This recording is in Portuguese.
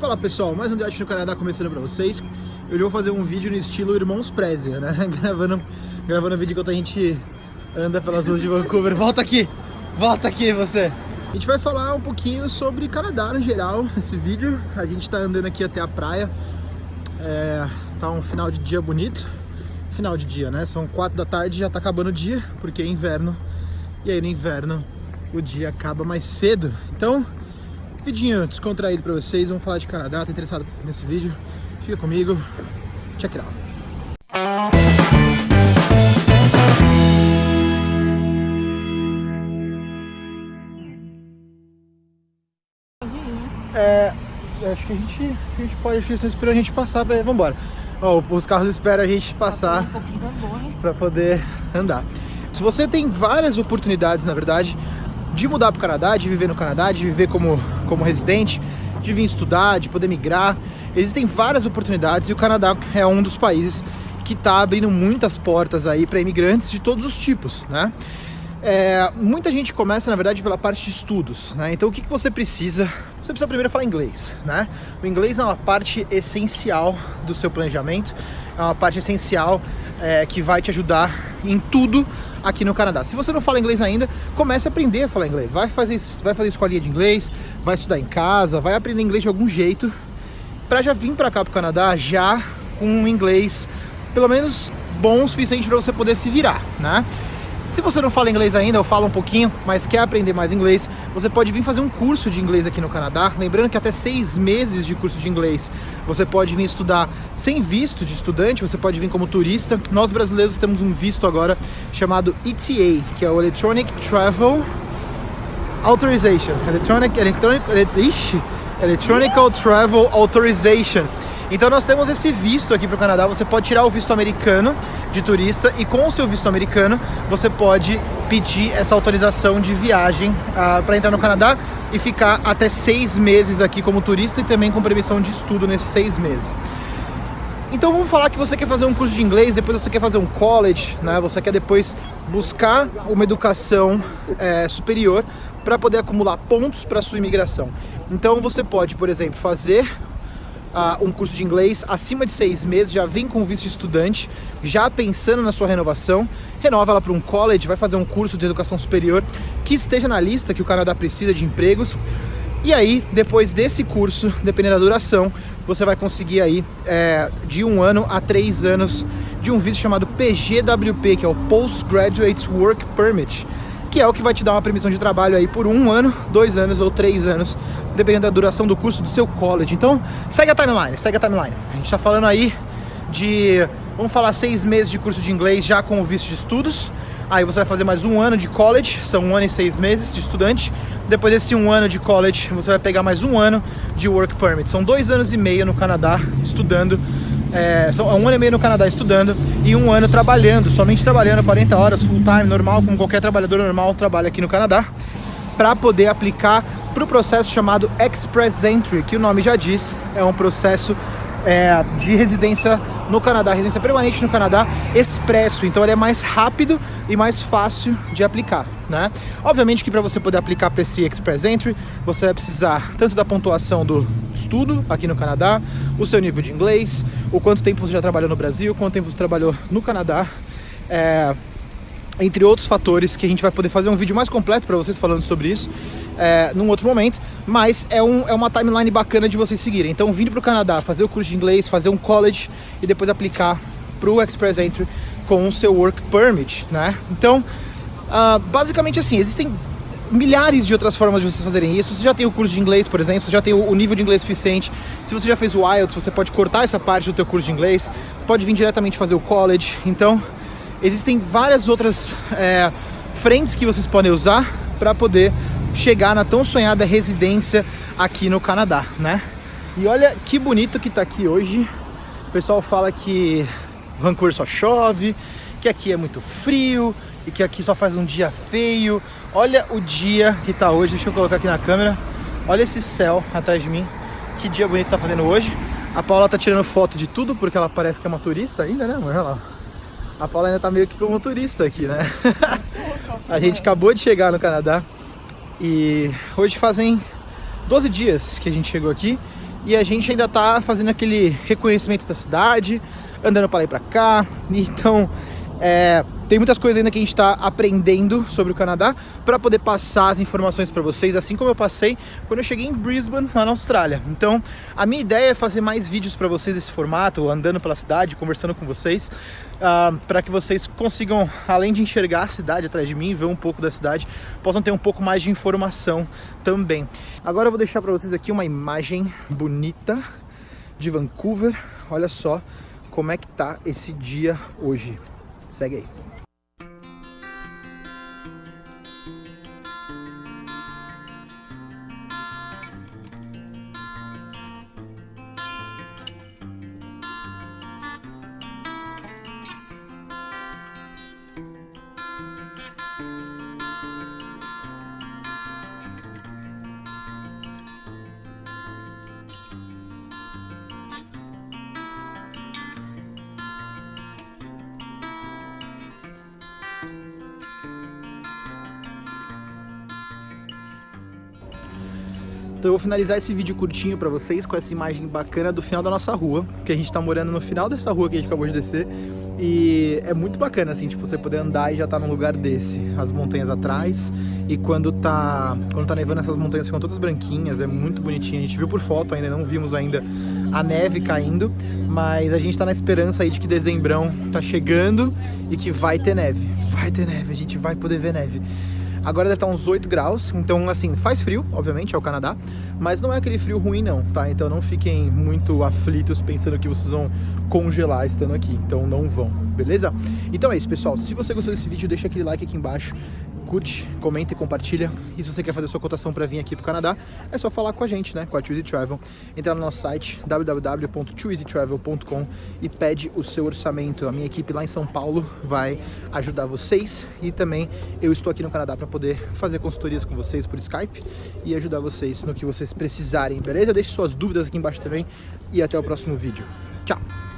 Fala pessoal, mais um Diante no Canadá começando pra vocês. Eu vou fazer um vídeo no estilo Irmãos Prezer, né? gravando, gravando vídeo enquanto a gente anda pelas ruas de Vancouver. Volta aqui! Volta aqui você! A gente vai falar um pouquinho sobre Canadá no geral nesse vídeo. A gente tá andando aqui até a praia. É, tá um final de dia bonito. Final de dia, né? São quatro da tarde já tá acabando o dia, porque é inverno. E aí no inverno o dia acaba mais cedo. Então, Vidinho descontraído pra vocês, vamos falar de Canadá, tá interessado nesse vídeo? Fica comigo, check it out. É, acho que a gente, a gente pode, acho que eles estão esperando a gente passar, pra, vambora. Ó, os carros esperam a gente passar para poder andar. Se você tem várias oportunidades, na verdade, de mudar para o Canadá, de viver no Canadá, de viver como, como residente, de vir estudar, de poder migrar. Existem várias oportunidades e o Canadá é um dos países que está abrindo muitas portas aí para imigrantes de todos os tipos, né? É, muita gente começa, na verdade, pela parte de estudos, né? Então, o que, que você precisa? Você precisa primeiro falar inglês, né? O inglês é uma parte essencial do seu planejamento, é uma parte essencial é, que vai te ajudar em tudo aqui no Canadá. Se você não fala inglês ainda, comece a aprender a falar inglês. Vai fazer, vai fazer escolinha de inglês, vai estudar em casa, vai aprender inglês de algum jeito, para já vir para cá pro Canadá já com um inglês pelo menos bom o suficiente para você poder se virar, né? Se você não fala inglês ainda, ou fala um pouquinho, mas quer aprender mais inglês, você pode vir fazer um curso de inglês aqui no Canadá. Lembrando que até seis meses de curso de inglês você pode vir estudar sem visto de estudante, você pode vir como turista. Nós brasileiros temos um visto agora chamado ETA, que é o Electronic Travel Authorization. Electronic, electronic, ixi, Electronic Travel Authorization. Então nós temos esse visto aqui para o Canadá, você pode tirar o visto americano de turista e com o seu visto americano você pode pedir essa autorização de viagem ah, para entrar no Canadá e ficar até seis meses aqui como turista e também com permissão de estudo nesses seis meses. Então vamos falar que você quer fazer um curso de inglês, depois você quer fazer um college, né? Você quer depois buscar uma educação é, superior para poder acumular pontos para sua imigração. Então você pode, por exemplo, fazer uh, um curso de inglês acima de seis meses, já vem com visto de estudante, já pensando na sua renovação, renova ela para um college, vai fazer um curso de educação superior que esteja na lista que o Canadá precisa de empregos. E aí, depois desse curso, dependendo da duração, você vai conseguir aí é, de um ano a três anos de um visto chamado PGWP, que é o Postgraduate Work Permit, que é o que vai te dar uma permissão de trabalho aí por um ano, dois anos ou três anos dependendo da duração do curso do seu college. Então, segue a timeline, segue a timeline. A gente está falando aí de, vamos falar, seis meses de curso de inglês já com o visto de estudos. Aí você vai fazer mais um ano de college, são um ano e seis meses de estudante. Depois desse um ano de college, você vai pegar mais um ano de work permit. São dois anos e meio no Canadá estudando. É, são um ano e meio no Canadá estudando e um ano trabalhando, somente trabalhando 40 horas full time, normal, como qualquer trabalhador normal trabalha aqui no Canadá, para poder aplicar para o processo chamado Express Entry, que o nome já diz, é um processo é, de residência no Canadá, residência permanente no Canadá, expresso, então ele é mais rápido e mais fácil de aplicar, né? Obviamente que para você poder aplicar para esse Express Entry, você vai precisar tanto da pontuação do estudo aqui no Canadá, o seu nível de inglês, o quanto tempo você já trabalhou no Brasil, quanto tempo você trabalhou no Canadá, é, entre outros fatores que a gente vai poder fazer um vídeo mais completo para vocês falando sobre isso é, num outro momento, mas é, um, é uma timeline bacana de vocês seguirem. Então, vindo para o Canadá, fazer o curso de inglês, fazer um college e depois aplicar para o Express Entry com o seu Work Permit, né? Então, uh, basicamente assim, existem milhares de outras formas de vocês fazerem isso. Você já tem o curso de inglês, por exemplo, você já tem o nível de inglês suficiente. Se você já fez o IELTS, você pode cortar essa parte do teu curso de inglês. Você pode vir diretamente fazer o college. Então, existem várias outras é, frentes que vocês podem usar para poder chegar na tão sonhada residência aqui no Canadá, né? E olha que bonito que tá aqui hoje. O pessoal fala que Vancouver só chove, que aqui é muito frio e que aqui só faz um dia feio. Olha o dia que tá hoje, deixa eu colocar aqui na câmera. Olha esse céu atrás de mim. Que dia bonito tá fazendo hoje. A Paula tá tirando foto de tudo porque ela parece que é uma turista ainda, né? Olha lá. A Paula ainda tá meio que como turista aqui, né? a gente acabou de chegar no Canadá. E hoje fazem 12 dias que a gente chegou aqui e a gente ainda tá fazendo aquele reconhecimento da cidade, andando para lá e para cá, então é, tem muitas coisas ainda que a gente está aprendendo sobre o Canadá para poder passar as informações para vocês, assim como eu passei quando eu cheguei em Brisbane, lá na Austrália. Então, a minha ideia é fazer mais vídeos para vocês nesse formato, andando pela cidade, conversando com vocês, uh, ah, para que vocês consigam, além de enxergar a cidade atrás de mim, ver um pouco da cidade, possam ter um pouco mais de informação também. Agora eu vou deixar para vocês aqui uma imagem bonita de Vancouver. Olha só como é que tá esse dia hoje. Segue aí. Então eu vou finalizar esse vídeo curtinho pra vocês com essa imagem bacana do final da nossa rua, porque a gente tá morando no final dessa rua que a gente acabou de descer, e é muito bacana, assim, tipo, você poder andar e já tá num lugar desse, as montanhas atrás, e quando tá, quando tá nevando essas montanhas ficam todas branquinhas, é muito bonitinho, a gente viu por foto ainda, não vimos ainda a neve caindo, mas a gente tá na esperança aí de que dezembrão tá chegando e que vai ter neve, vai ter neve, a gente vai poder ver neve. Agora deve estar uns 8 graus, então assim, faz frio, obviamente, é o Canadá, mas não é aquele frio ruim não, tá? Então não fiquem muito aflitos pensando que vocês vão congelar estando aqui, então não vão, beleza? Então é isso, pessoal. Se você gostou desse vídeo, deixa aquele like aqui embaixo, curte, comenta e compartilha. E se você quer fazer sua cotação para vir aqui para o Canadá, é só falar com a gente, né? Com a Choosy Travel. Entrar no nosso site www.choosetravel.com e pede o seu orçamento. A minha equipe lá em São Paulo vai ajudar vocês e também eu estou aqui no Canadá para poder fazer consultorias com vocês por Skype e ajudar vocês no que vocês precisarem, beleza? Deixe suas dúvidas aqui embaixo também e até o próximo vídeo. Tchau!